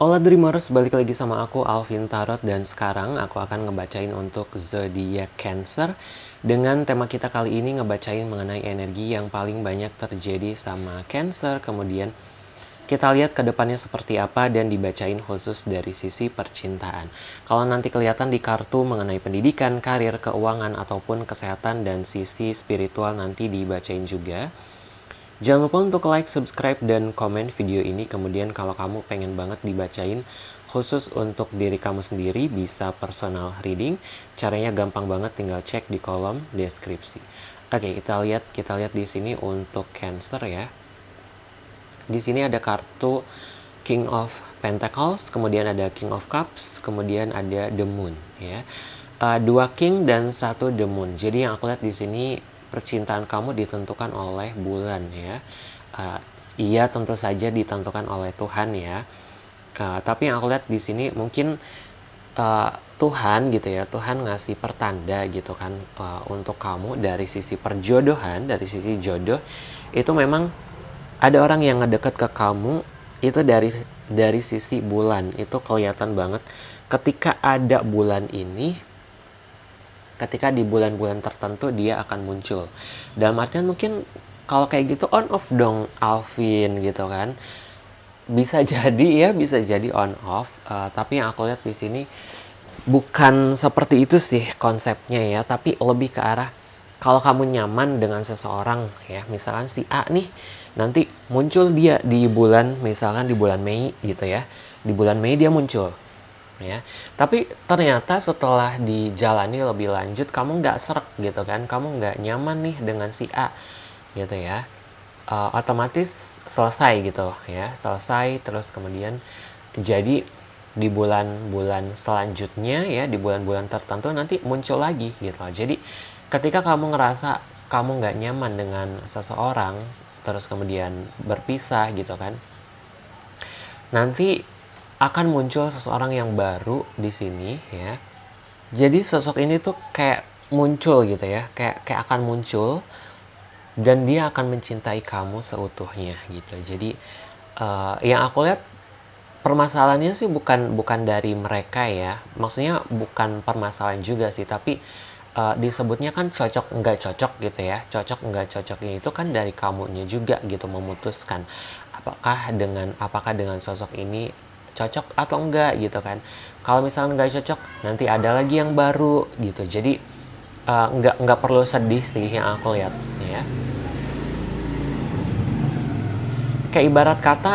Hola Dreamers, balik lagi sama aku Alvin Tarot dan sekarang aku akan ngebacain untuk zodiak Cancer dengan tema kita kali ini ngebacain mengenai energi yang paling banyak terjadi sama Cancer kemudian kita lihat ke depannya seperti apa dan dibacain khusus dari sisi percintaan. Kalau nanti kelihatan di kartu mengenai pendidikan, karir, keuangan, ataupun kesehatan dan sisi spiritual nanti dibacain juga. Jangan lupa untuk like, subscribe, dan komen video ini. Kemudian kalau kamu pengen banget dibacain khusus untuk diri kamu sendiri, bisa personal reading. Caranya gampang banget, tinggal cek di kolom deskripsi. Oke, kita lihat kita lihat di sini untuk Cancer ya. Di sini ada kartu King of Pentacles, kemudian ada King of Cups, kemudian ada The Moon ya. Uh, dua King dan satu The Moon. Jadi yang aku lihat di sini percintaan kamu ditentukan oleh bulan ya. Uh, iya tentu saja ditentukan oleh Tuhan ya. Uh, tapi yang aku lihat di sini mungkin uh, Tuhan gitu ya, Tuhan ngasih pertanda gitu kan uh, untuk kamu dari sisi perjodohan, dari sisi jodoh itu memang ada orang yang ngedeket ke kamu itu dari dari sisi bulan itu kelihatan banget ketika ada bulan ini ketika di bulan-bulan tertentu dia akan muncul. Dalam artian mungkin kalau kayak gitu on off dong Alvin gitu kan. Bisa jadi ya, bisa jadi on off. Uh, tapi yang aku lihat di sini bukan seperti itu sih konsepnya ya, tapi lebih ke arah kalau kamu nyaman dengan seseorang ya, misalkan si A nih nanti muncul dia di bulan misalkan di bulan Mei gitu ya. Di bulan Mei dia muncul ya. Tapi ternyata setelah dijalani lebih lanjut, kamu nggak serak gitu kan, kamu nggak nyaman nih dengan si A gitu ya. Uh, otomatis selesai gitu ya, selesai terus kemudian jadi di bulan-bulan selanjutnya ya, di bulan-bulan tertentu nanti muncul lagi gitu. Jadi ketika kamu ngerasa kamu nggak nyaman dengan seseorang, terus kemudian berpisah gitu kan, nanti akan muncul seseorang yang baru di sini ya. Jadi sosok ini tuh kayak muncul gitu ya, kayak kayak akan muncul dan dia akan mencintai kamu seutuhnya gitu. Jadi uh, yang aku lihat permasalahannya sih bukan bukan dari mereka ya. Maksudnya bukan permasalahan juga sih, tapi uh, disebutnya kan cocok enggak cocok gitu ya. Cocok enggak cocoknya itu kan dari kamunya juga gitu memutuskan apakah dengan apakah dengan sosok ini cocok atau enggak gitu kan. Kalau misalnya enggak cocok nanti ada lagi yang baru gitu. Jadi uh, enggak enggak perlu sedih sih yang aku lihat ya. Kayak ibarat kata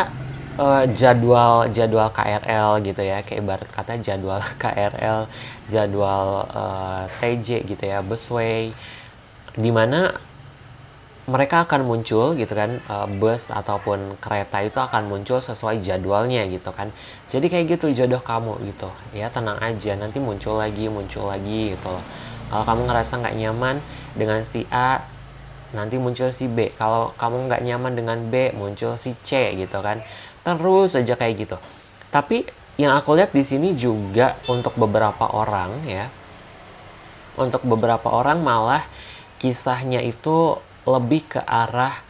uh, jadwal jadwal KRL gitu ya. Kayak ibarat kata jadwal KRL jadwal uh, eh, TJ gitu ya busway. Di mana mereka akan muncul gitu kan uh, bus ataupun kereta itu akan muncul sesuai jadwalnya gitu kan. Jadi kayak gitu jodoh kamu gitu. Ya tenang aja nanti muncul lagi muncul lagi gitu loh. Kalau kamu ngerasa nggak nyaman dengan si A nanti muncul si B. Kalau kamu nggak nyaman dengan B muncul si C gitu kan. Terus aja kayak gitu. Tapi yang aku lihat di sini juga untuk beberapa orang ya untuk beberapa orang malah kisahnya itu lebih ke arah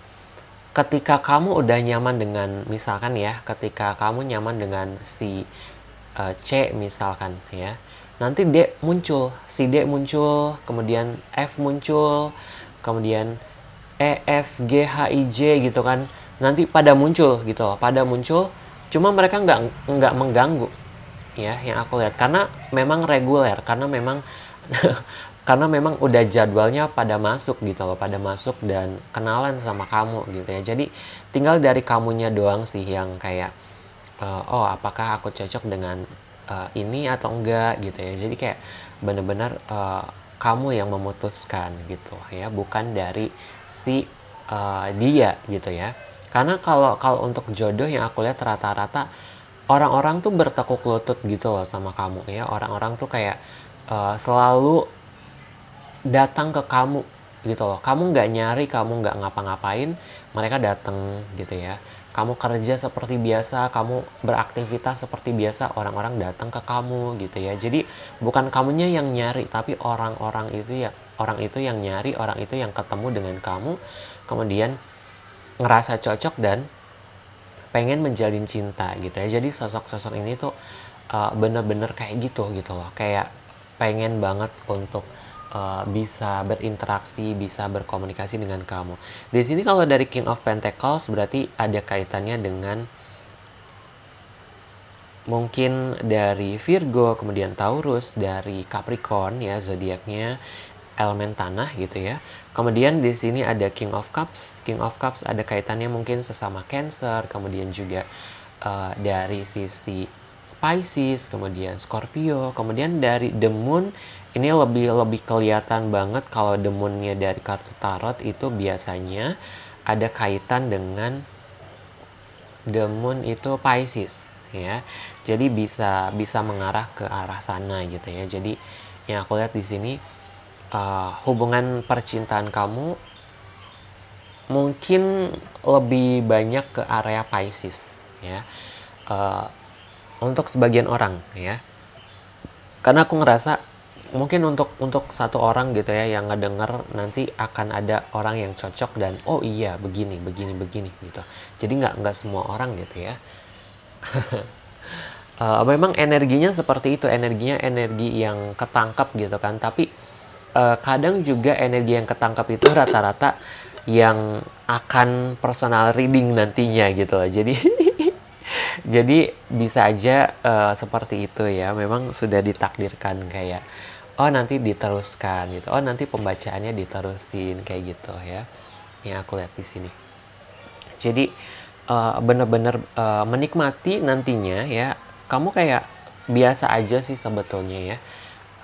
ketika kamu udah nyaman dengan misalkan ya ketika kamu nyaman dengan si uh, C misalkan ya nanti D muncul si D muncul kemudian F muncul kemudian E F G H I J gitu kan nanti pada muncul gitu loh pada muncul cuma mereka nggak nggak mengganggu ya yang aku lihat. Karena memang reguler karena memang karena memang udah jadwalnya pada masuk gitu loh pada masuk dan kenalan sama kamu gitu ya. Jadi tinggal dari kamunya doang sih yang kayak uh, oh apakah aku cocok dengan uh, ini atau enggak? gitu ya. Jadi kayak bener-bener uh, kamu yang memutuskan gitu ya bukan dari si uh, dia gitu ya. Karena kalau kalau untuk jodoh yang aku lihat rata-rata orang-orang tuh bertekuk lutut gitu loh sama kamu ya. Orang-orang tuh kayak uh, selalu datang ke kamu gitu loh. Kamu nggak nyari kamu nggak ngapa-ngapain mereka datang gitu ya. Kamu kerja seperti biasa kamu beraktivitas seperti biasa orang-orang datang ke kamu gitu ya. Jadi bukan kamunya yang nyari tapi orang-orang itu ya orang itu yang nyari orang itu yang ketemu dengan kamu kemudian ngerasa cocok dan pengen menjalin cinta gitu ya. Jadi sosok-sosok ini tuh uh, bener-bener kayak gitu gitu loh. Kayak pengen banget untuk uh, bisa berinteraksi bisa berkomunikasi dengan kamu di sini kalau dari King of Pentacles berarti ada kaitannya dengan mungkin dari Virgo, kemudian Taurus, dari Capricorn ya zodiaknya elemen tanah gitu ya. Kemudian di sini ada King of Cups. King of Cups ada kaitannya mungkin sesama Cancer, kemudian juga uh, dari sisi Pisces, kemudian Scorpio, kemudian dari The Moon ini lebih lebih kelihatan banget kalau The Moonnya dari kartu tarot itu biasanya ada kaitan dengan The Moon itu Pisces ya. Jadi bisa bisa mengarah ke arah sana gitu ya. Jadi yang aku lihat di sini uh, hubungan percintaan kamu mungkin lebih banyak ke area Pisces ya. Uh, untuk sebagian orang ya. Karena aku ngerasa mungkin untuk untuk satu orang gitu ya yang ngedenger nanti akan ada orang yang cocok dan oh iya begini begini begini gitu. Jadi nggak nggak semua orang gitu ya. Uh, memang energinya seperti itu energinya energi yang ketangkap gitu kan. Tapi uh, kadang juga energi yang ketangkap itu rata-rata yang akan personal reading nantinya gitu loh. Jadi jadi bisa aja uh, seperti itu ya. Memang sudah ditakdirkan kayak oh nanti diteruskan gitu. Oh nanti pembacaannya diterusin kayak gitu ya yang aku lihat di sini. Jadi uh, benar-benar uh, menikmati nantinya ya. Kamu kayak biasa aja sih sebetulnya ya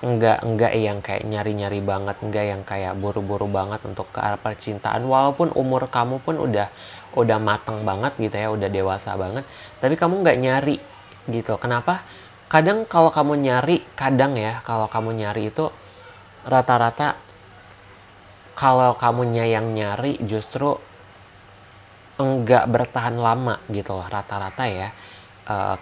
enggak enggak yang kayak nyari-nyari banget enggak yang kayak buru-buru banget untuk ke arah percintaan. Walaupun umur kamu pun udah udah matang banget gitu ya udah dewasa banget tapi kamu nggak nyari gitu. Kenapa? Kadang kalau kamu nyari kadang ya kalau kamu nyari itu rata-rata kalau kamunya yang nyari justru enggak bertahan lama gitu loh rata-rata ya. Uh,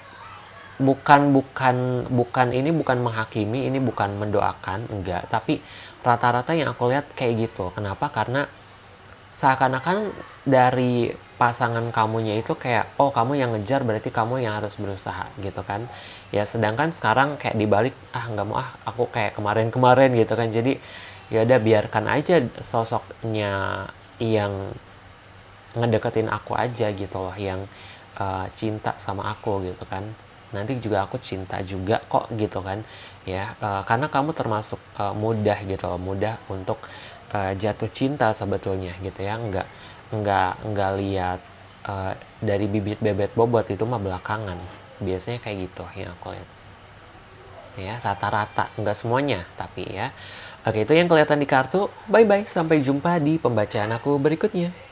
bukan bukan bukan ini bukan menghakimi ini bukan mendoakan enggak. Tapi rata-rata yang aku lihat kayak gitu. Kenapa? Karena seakan-akan dari pasangan kamunya itu kayak oh kamu yang ngejar berarti kamu yang harus berusaha gitu kan. Ya sedangkan sekarang kayak dibalik ah nggak mau ah aku kayak kemarin-kemarin gitu kan. Jadi ya udah biarkan aja sosoknya yang ngedeketin aku aja gitu loh yang uh, cinta sama aku gitu kan nanti juga aku cinta juga kok gitu kan ya. Uh, karena kamu termasuk uh, mudah gitu loh mudah untuk uh, jatuh cinta sebetulnya gitu ya. Nggak nggak nggak lihat uh, dari bibit bebet bobot itu mah belakangan. Biasanya kayak gitu yang aku lihat. Ya rata-rata. Nggak semuanya tapi ya. Oke itu yang kelihatan di kartu. Bye bye sampai jumpa di pembacaan aku berikutnya